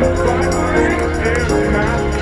Finally, in my